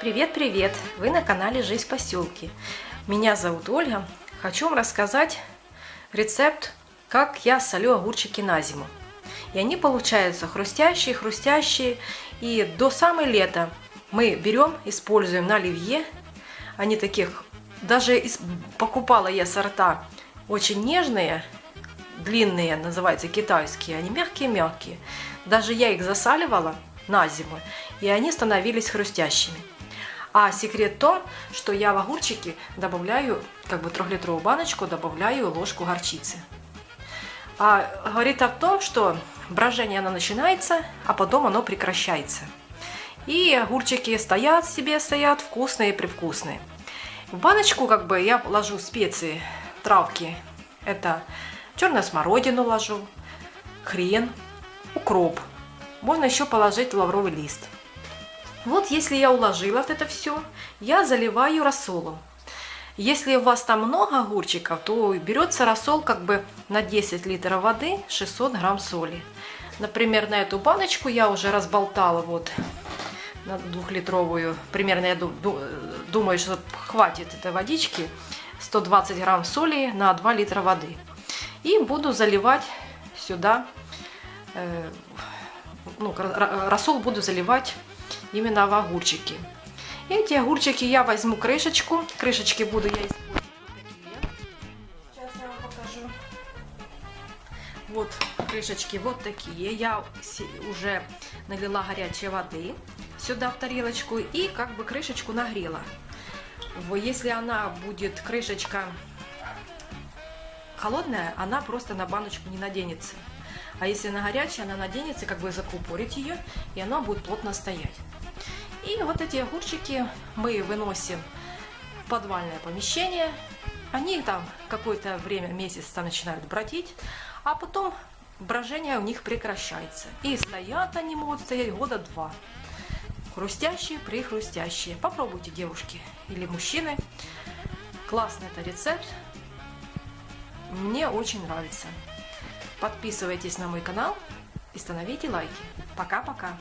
Привет-привет! Вы на канале Жизнь в поселке. Меня зовут Ольга. Хочу вам рассказать рецепт, как я солю огурчики на зиму. И они получаются хрустящие, хрустящие. И до самой лета мы берем, используем на оливье. Они таких, даже из, покупала я сорта очень нежные, длинные, называются китайские. Они мягкие-мягкие. Даже я их засаливала на зиму, и они становились хрустящими. А секрет в том, что я в огурчики добавляю, как бы трехлитровую баночку, добавляю ложку горчицы. А говорит о том, что брожение оно начинается, а потом оно прекращается. И огурчики стоят себе, стоят вкусные, привкусные. В баночку как бы я ложу специи, травки. Это черную смородину ложу, хрен, укроп. Можно еще положить лавровый лист. Вот если я уложила вот это все, я заливаю рассолом. Если у вас там много огурчиков, то берется рассол как бы на 10 литров воды 600 грамм соли. Например, на эту баночку я уже разболтала вот на двухлитровую. Примерно я думаю, что хватит этой водички. 120 грамм соли на 2 литра воды. И буду заливать сюда, э, ну, рассол буду заливать именно в огурчики. Эти огурчики я возьму крышечку. Крышечки буду я использовать Сейчас я вам покажу. Вот крышечки вот такие. Я уже налила горячей воды сюда в тарелочку и как бы крышечку нагрела. Если она будет, крышечка холодная, она просто на баночку не наденется. А если она горячая, она наденется, как бы закупорить ее, и она будет плотно стоять. И вот эти огурчики мы выносим в подвальное помещение. Они там какое-то время, месяц там начинают бродить, а потом брожение у них прекращается. И стоят они могут стоять года два. Хрустящие, прихрустящие. Попробуйте, девушки или мужчины. Классный это рецепт. Мне очень нравится. Подписывайтесь на мой канал и становите лайки. Пока-пока.